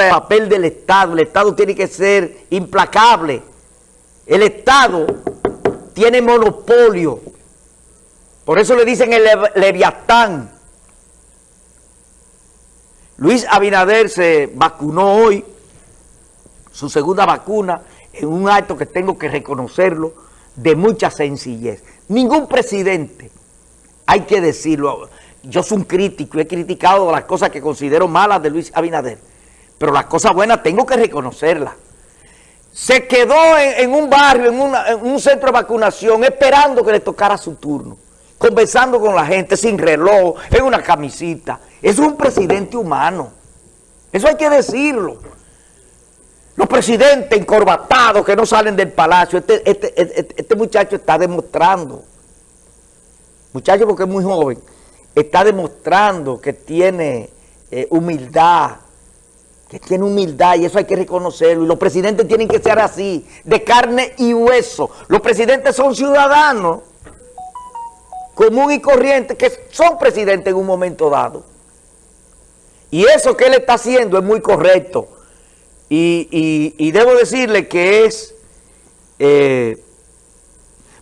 el papel del Estado. El Estado tiene que ser implacable. El Estado tiene monopolio. Por eso le dicen el Leviatán. Luis Abinader se vacunó hoy, su segunda vacuna, en un acto que tengo que reconocerlo, de mucha sencillez. Ningún presidente, hay que decirlo, yo soy un crítico, he criticado las cosas que considero malas de Luis Abinader, pero las cosas buenas tengo que reconocerlas. Se quedó en, un barrio, en, un centro de vacunación, esperando que le tocara su turno, conversando con la gente sin reloj, en una camisita. Es un presidente humano. Eso hay que decirlo. Los presidentes encorbatados que no salen del palacio, este, este, este, este muchacho está demostrando, muchacho porque es muy joven, está demostrando que tiene eh, humildad, que tiene humildad y eso hay que reconocerlo. Y los presidentes tienen que ser así, de carne y hueso. Los presidentes son ciudadanos común y corriente que son presidentes en un momento dado. Y eso que él está haciendo es muy correcto. Y, debo decirle que es... Eh,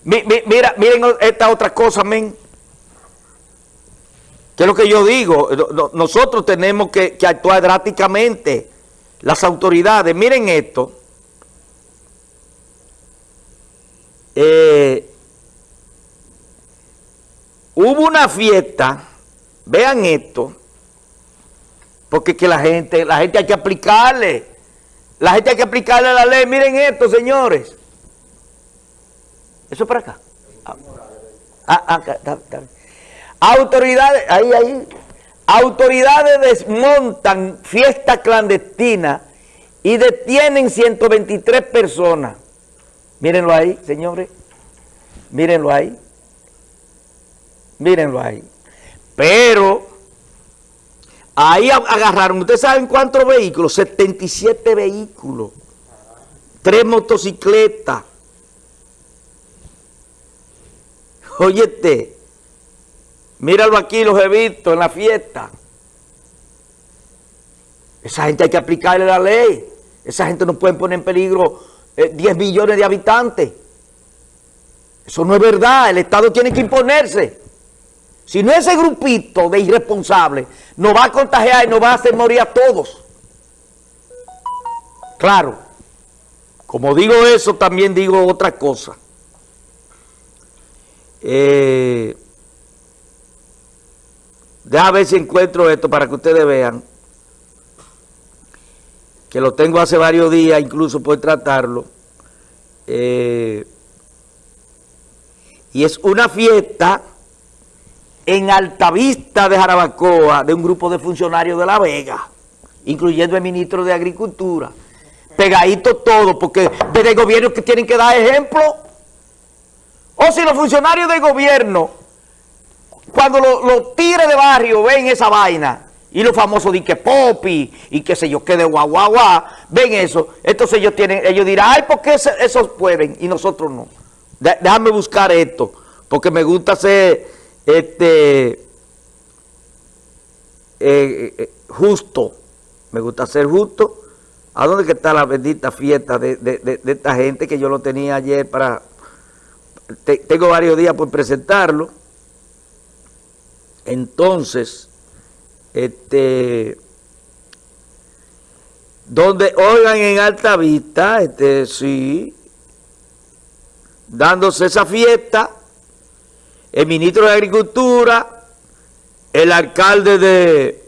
mira, miren esta otra cosa, men que es lo que yo digo, nosotros tenemos que, actuar drásticamente, las autoridades, miren esto, eh, hubo una fiesta, vean esto, porque que la gente, la gente hay que aplicarle, la gente hay que aplicarle la ley, miren esto señores, eso es para acá. Ah, ah, ah Autoridades, ahí, ahí, autoridades desmontan fiesta clandestina y detienen 123 personas. Mírenlo ahí, señores. Mírenlo ahí. Mírenlo ahí. Pero ahí agarraron, ¿ustedes saben cuántos vehículos? 77 vehículos. Tres motocicletas. Óyete. Míralo aquí, los he visto en la fiesta. Esa gente hay que aplicarle la ley. Esa gente no puede poner en peligro 10 eh, millones de habitantes. Eso no es verdad. El Estado tiene que imponerse. Si no ese grupito de irresponsables nos va a contagiar y nos va a hacer morir a todos. Claro. Como digo eso, también digo otra cosa. Eh... Deja ver si encuentro esto para que ustedes vean. Que lo tengo hace varios días, incluso por tratarlo. Eh, y es una fiesta en Altavista de Jarabacoa de un grupo de funcionarios de La Vega, incluyendo el ministro de Agricultura. Pegadito todo, porque desde el gobierno que tienen que dar ejemplo. O si los funcionarios del gobierno cuando los tigres de barrio ven esa vaina, y los famosos di que popi, y qué sé yo, que de guau, guau, guau, ven eso, entonces ellos tienen, ellos dirán, ay, ¿por qué esos pueden y nosotros no? déjame buscar esto, porque me gusta ser, este, eh, eh, justo, me gusta ser justo. ¿A dónde está la bendita fiesta de, esta gente que yo lo tenía ayer para... tengo varios días por presentarlo. Entonces, este, donde oigan en alta vista, este, sí, dándose esa fiesta, el ministro de Agricultura, el alcalde de,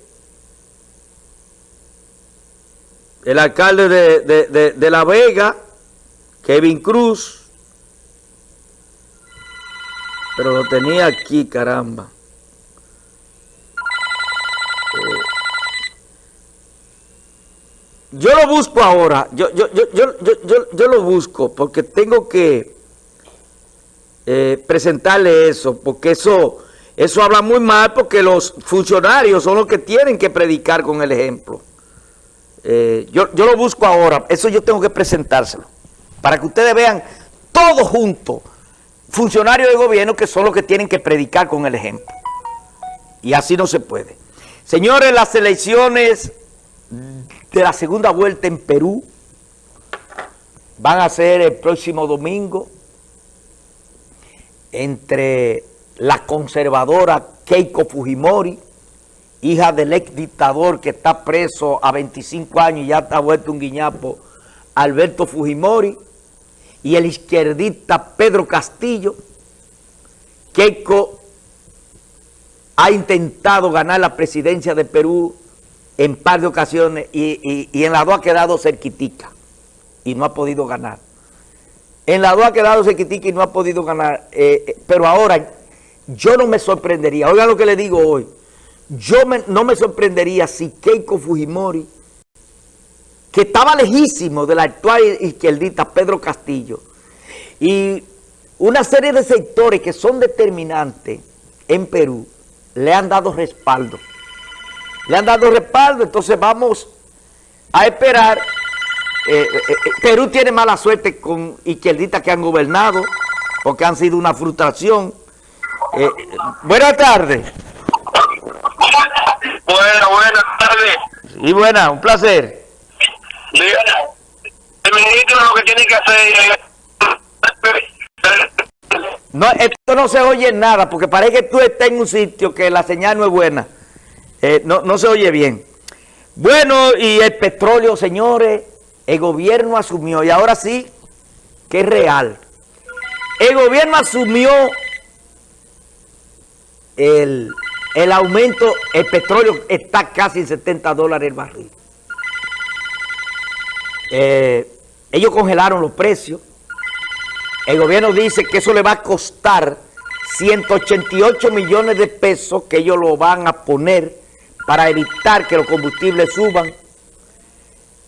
el alcalde de, de La Vega, Kevin Cruz, pero lo tenía aquí, caramba. Yo lo busco ahora, yo, yo, yo, yo, lo busco porque tengo que eh, presentarle eso, porque eso, eso habla muy mal porque los funcionarios son los que tienen que predicar con el ejemplo. Eh, yo, yo lo busco ahora, eso yo tengo que presentárselo, para que ustedes vean todo junto, funcionarios de gobierno que son los que tienen que predicar con el ejemplo. Y así no se puede. Señores, las elecciones de la segunda vuelta en Perú. Van a ser el próximo domingo entre la conservadora Keiko Fujimori, hija del ex dictador que está preso a 25 años y ya está vuelto un guiñapo, Alberto Fujimori, y el izquierdista Pedro Castillo. Keiko ha intentado ganar la presidencia de Perú en par de ocasiones y, en la dos ha quedado cerquitica y no ha podido ganar. En la dos ha quedado cerquitica y no ha podido ganar. Eh, eh, pero ahora yo no me sorprendería, oigan lo que le digo hoy, yo no me sorprendería si Keiko Fujimori, que estaba lejísimo del actual izquierdista Pedro Castillo, y una serie de sectores que son determinantes en Perú, le han dado respaldo. Le han dado respaldo, entonces vamos a esperar. Eh, eh, eh, Perú tiene mala suerte con izquierdistas que han gobernado, porque han sido una frustración. buenas tardes. Buenas, buenas tardes. Y buena, un placer. el ministro lo que tiene que hacer no, esto no se oye nada, porque parece que tú estás en un sitio que la señal no es buena. Eh, no, no se oye bien. Bueno, y el petróleo, señores, el gobierno asumió, y ahora sí, que es real. El gobierno asumió el, el aumento, el petróleo está casi en 70 dólares el barril. Eh, ellos congelaron los precios. El gobierno dice que eso le va a costar 188 millones de pesos que ellos lo van a poner para evitar que los combustibles suban.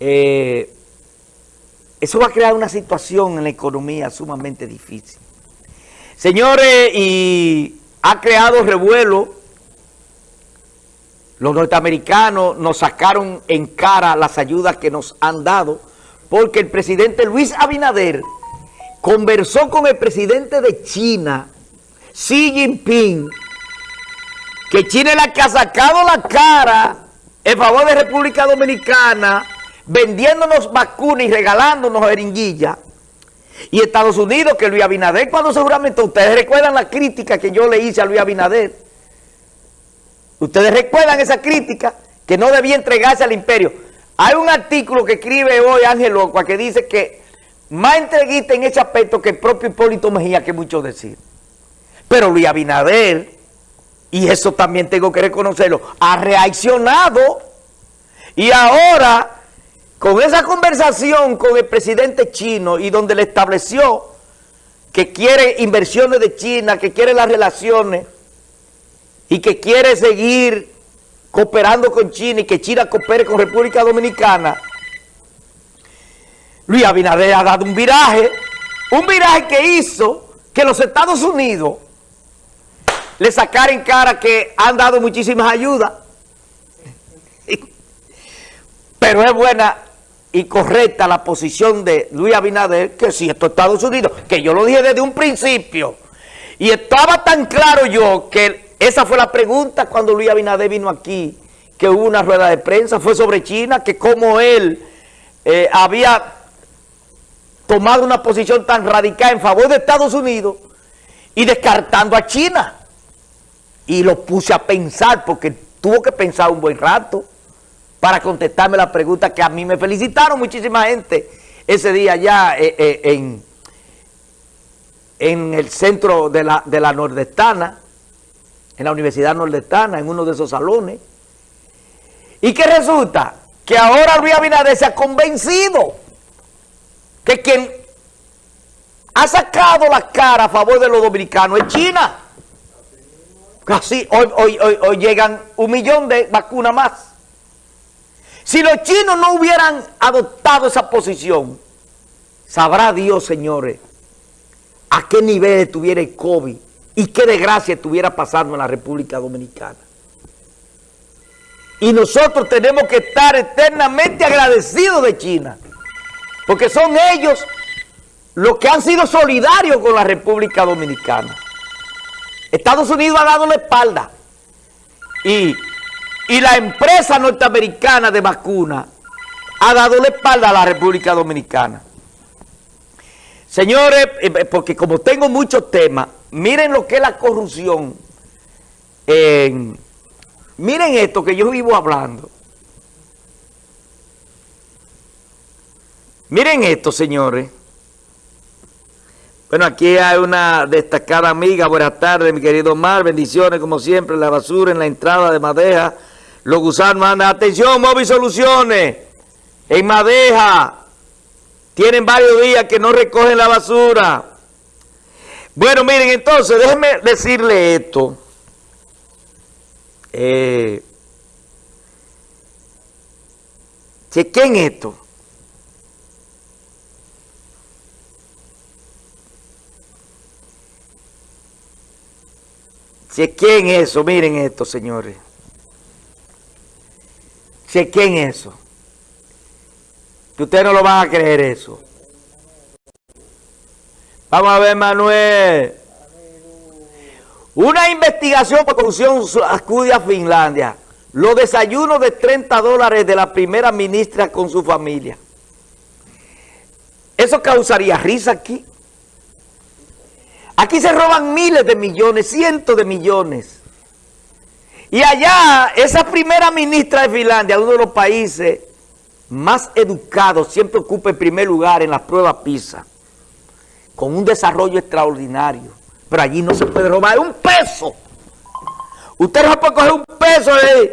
Eh, eso va a crear una situación en la economía sumamente difícil. Señores, y ha creado revuelo. Los norteamericanos nos sacaron en cara las ayudas que nos han dado porque el presidente Luis Abinader conversó con el presidente de China, Xi Jinping, que China es la que ha sacado la cara en favor de República Dominicana, vendiéndonos vacunas y regalándonos jeringuillas. Y Estados Unidos, que Luis Abinader, cuando seguramente ustedes recuerdan la crítica que yo le hice a Luis Abinader, ustedes recuerdan esa crítica, que no debía entregarse al imperio. Hay un artículo que escribe hoy Ángel Locua que dice que más entreguista en ese aspecto que el propio Hipólito Mejía, que mucho decir. Pero Luis Abinader, y eso también tengo que reconocerlo, ha reaccionado. Y ahora con esa conversación con el presidente chino y donde le estableció que quiere inversiones de China, que quiere las relaciones y que quiere seguir cooperando con China y que China coopere con República Dominicana, Luis Abinader ha dado un viraje, un viraje que hizo que los Estados Unidos le sacaran en cara que han dado muchísimas ayudas. Pero es buena y correcta la posición de Luis Abinader, que si esto es Estados Unidos, que yo lo dije desde un principio, y estaba tan claro yo que esa fue la pregunta cuando Luis Abinader vino aquí, que hubo una rueda de prensa, fue sobre China, que como él eh, había tomado una posición tan radical en favor de Estados Unidos y descartando a China. Y lo puse a pensar porque tuvo que pensar un buen rato para contestarme la pregunta que a mí me felicitaron muchísima gente ese día allá eh, eh, en, en el centro de la, de la nordestana, en la Universidad Nordestana, en uno de esos salones. ¿Y qué resulta? Que ahora Luis Abinader se ha convencido que quien ha sacado la cara a favor de los dominicanos es China. Hoy, hoy, hoy, hoy llegan un millón de vacunas más. Si los chinos no hubieran adoptado esa posición, sabrá Dios, señores, a qué nivel estuviera el COVID y qué desgracia estuviera pasando en la República Dominicana. Y nosotros tenemos que estar eternamente agradecidos de China. Porque son ellos los que han sido solidarios con la República Dominicana. Estados Unidos ha dado la espalda. Y, y la empresa norteamericana de vacunas ha dado la espalda a la República Dominicana. Señores, eh, eh, porque como tengo muchos temas, miren lo que es la corrupción. miren esto que yo vivo hablando. Miren esto, señores. Bueno, aquí hay una destacada amiga. Buenas tardes, mi querido Mar. Bendiciones, como siempre. La basura en la entrada de Madeja. Los gusanos mandan. Atención, Móvil Soluciones. En Madeja. Tienen varios días que no recogen la basura. Bueno, miren, entonces, déjenme decirle esto. Eh, chequen esto. Chequen eso, miren esto, señores. Chequen eso. Que ustedes no lo van a creer eso. Vamos a ver, Manuel. Una investigación por corrupción acude a Finlandia. Los desayunos de 30 dólares de la primera ministra con su familia. ¿Eso causaría risa aquí? Aquí se roban miles de millones, cientos de millones. Y allá, esa primera ministra de Finlandia, uno de los países más educados, siempre ocupa el primer lugar en las pruebas PISA, con un desarrollo extraordinario. Pero allí no se puede robar un peso. Usted no puede coger un peso ahí.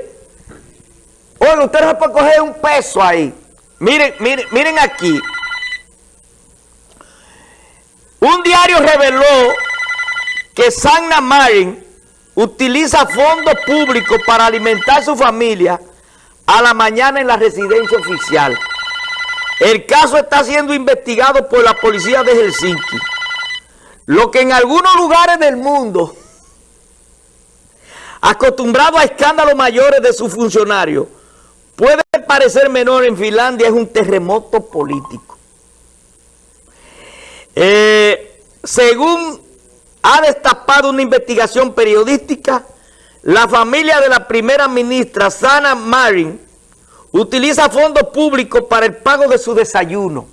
Oye, usted no puede coger un peso ahí. Miren, miren, miren aquí. Un diario reveló que Sanna Marin utiliza fondos públicos para alimentar a su familia a la mañana en la residencia oficial. El caso está siendo investigado por la policía de Helsinki. Lo que en algunos lugares del mundo, acostumbrado a escándalos mayores de sus funcionarios, puede parecer menor en Finlandia, es un terremoto político. Eh, según ha destapado una investigación periodística, la familia de la primera ministra, Sana Marin, utiliza fondos públicos para el pago de su desayuno.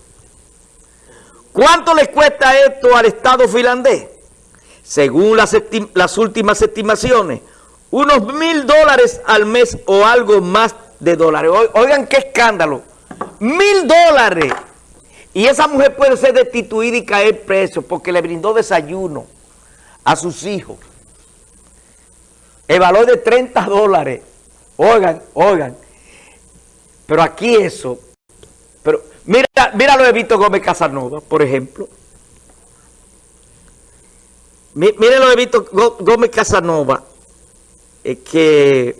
¿Cuánto le cuesta esto al Estado finlandés? Según las, las últimas estimaciones, unos mil dólares al mes o algo más de dólares. Oigan qué escándalo. Mil dólares. Y esa mujer puede ser destituida y caer preso porque le brindó desayuno a sus hijos. El valor de 30 dólares. Oigan, oigan. Pero aquí eso. Pero mira, mira lo de Víctor Gómez Casanova, por ejemplo. Miren lo de Víctor Gómez Casanova. que,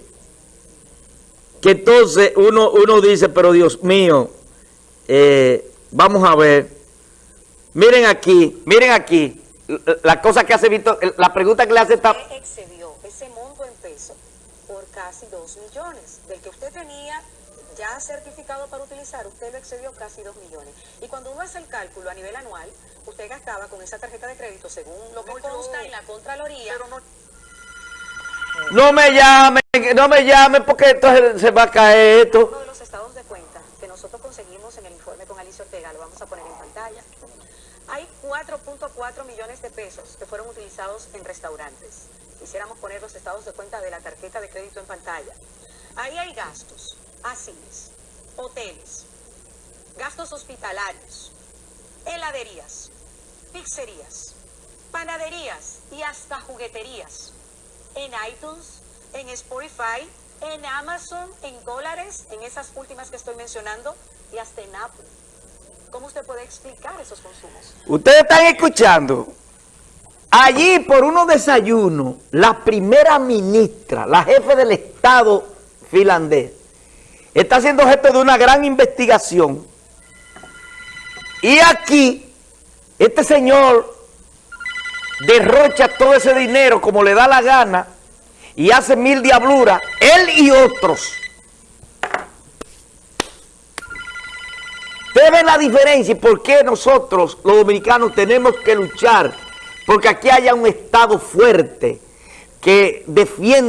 que entonces uno, uno dice, pero Dios mío, eh, Vamos a ver. Miren aquí, miren aquí. La cosa que hace Víctor, la pregunta que le hace esta... excedió ese monto en peso por casi 2 millones. Del que usted tenía ya certificado para utilizar, usted lo excedió casi 2 millones. Y cuando uno hace el cálculo a nivel anual, usted gastaba con esa tarjeta de crédito, según lo que consta en la Contraloría... no... me llame, no me llame porque entonces se va a caer esto. Uno de los estados de cuenta que nosotros conseguimos en el Ortega, lo vamos a poner en pantalla. Hay 4.4 millones de pesos que fueron utilizados en restaurantes. Quisiéramos poner los estados de cuenta de la tarjeta de crédito en pantalla. Ahí hay gastos, asiles, hoteles, gastos hospitalarios, heladerías, pizzerías, panaderías y hasta jugueterías. En iTunes, en Spotify, en Amazon, en dólares, en esas últimas que estoy mencionando, y hasta en Apple. ¿Cómo usted puede explicar esos consumos? Ustedes están escuchando. Allí, por unos desayunos, la primera ministra, la jefe del Estado finlandés, está siendo jefe de una gran investigación. Y aquí, este señor derrocha todo ese dinero como le da la gana, y hace mil diabluras, él y otros. Ustedes la diferencia y por qué nosotros, los dominicanos, tenemos que luchar. Porque aquí haya un Estado fuerte que defienda